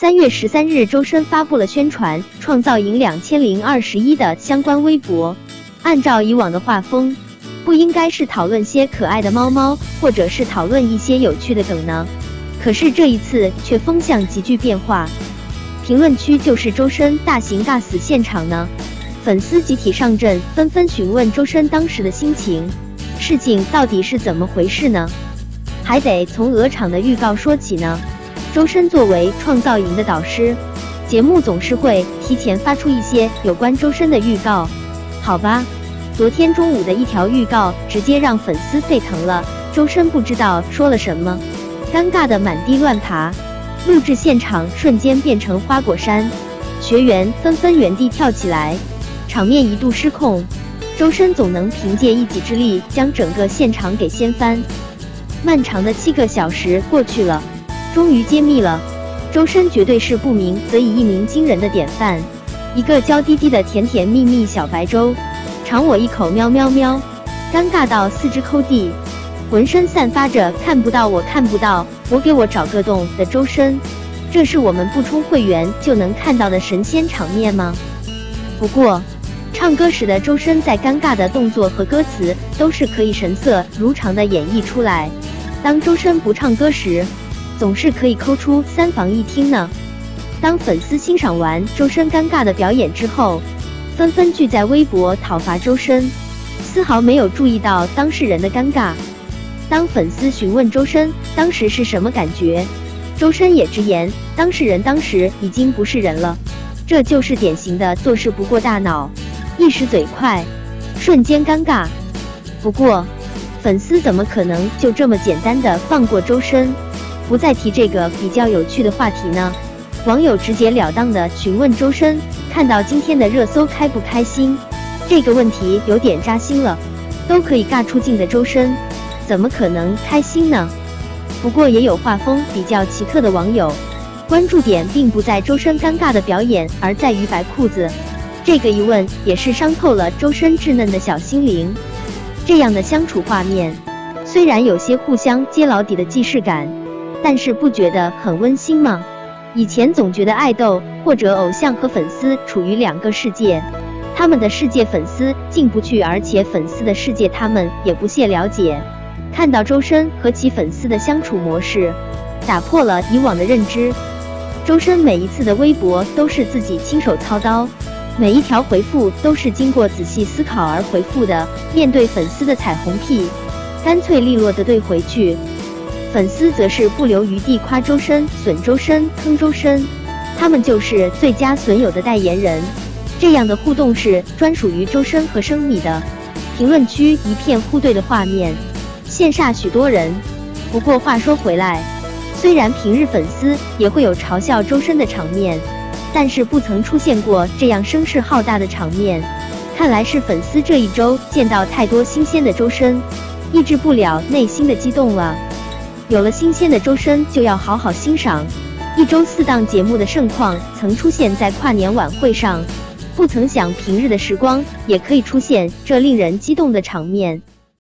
三月十三日，周深发布了宣传《创造营两千零二十一》的相关微博。按照以往的画风，不应该是讨论些可爱的猫猫，或者是讨论一些有趣的梗呢？可是这一次却风向急剧变化，评论区就是周深大型尬死现场呢。粉丝集体上阵，纷纷询问周深当时的心情，事情到底是怎么回事呢？还得从鹅厂的预告说起呢。周深作为创造营的导师，节目总是会提前发出一些有关周深的预告。好吧，昨天中午的一条预告直接让粉丝沸腾了。周深不知道说了什么，尴尬的满地乱爬，录制现场瞬间变成花果山，学员纷纷原地跳起来，场面一度失控。周深总能凭借一己之力将整个现场给掀翻。漫长的七个小时过去了。终于揭秘了，周深绝对是不鸣则已一鸣惊人的典范，一个娇滴滴的甜甜蜜蜜小白周，尝我一口喵喵喵，尴尬到四肢抠地，浑身散发着看不到我看不到我给我找个洞的周深，这是我们不充会员就能看到的神仙场面吗？不过，唱歌时的周深在尴尬的动作和歌词都是可以神色如常的演绎出来，当周深不唱歌时。总是可以抠出三房一厅呢。当粉丝欣赏完周深尴尬的表演之后，纷纷聚在微博讨伐周深，丝毫没有注意到当事人的尴尬。当粉丝询问周深当时是什么感觉，周深也直言，当事人当时已经不是人了，这就是典型的做事不过大脑，一时嘴快，瞬间尴尬。不过，粉丝怎么可能就这么简单的放过周深？不再提这个比较有趣的话题呢？网友直截了当的询问周深，看到今天的热搜开不开心？这个问题有点扎心了。都可以尬出镜的周深，怎么可能开心呢？不过也有画风比较奇特的网友，关注点并不在周深尴尬的表演，而在于白裤子。这个一问也是伤透了周深稚嫩的小心灵。这样的相处画面，虽然有些互相揭老底的既视感。但是不觉得很温馨吗？以前总觉得爱豆或者偶像和粉丝处于两个世界，他们的世界粉丝进不去，而且粉丝的世界他们也不屑了解。看到周深和其粉丝的相处模式，打破了以往的认知。周深每一次的微博都是自己亲手操刀，每一条回复都是经过仔细思考而回复的。面对粉丝的彩虹屁，干脆利落的怼回去。粉丝则是不留余地夸周深、损周深、坑周深，他们就是最佳损友的代言人。这样的互动是专属于周深和生米的。评论区一片互怼的画面，羡煞许多人。不过话说回来，虽然平日粉丝也会有嘲笑周深的场面，但是不曾出现过这样声势浩大的场面。看来是粉丝这一周见到太多新鲜的周深，抑制不了内心的激动了。有了新鲜的周深，就要好好欣赏。一周四档节目的盛况曾出现在跨年晚会上，不曾想平日的时光也可以出现这令人激动的场面。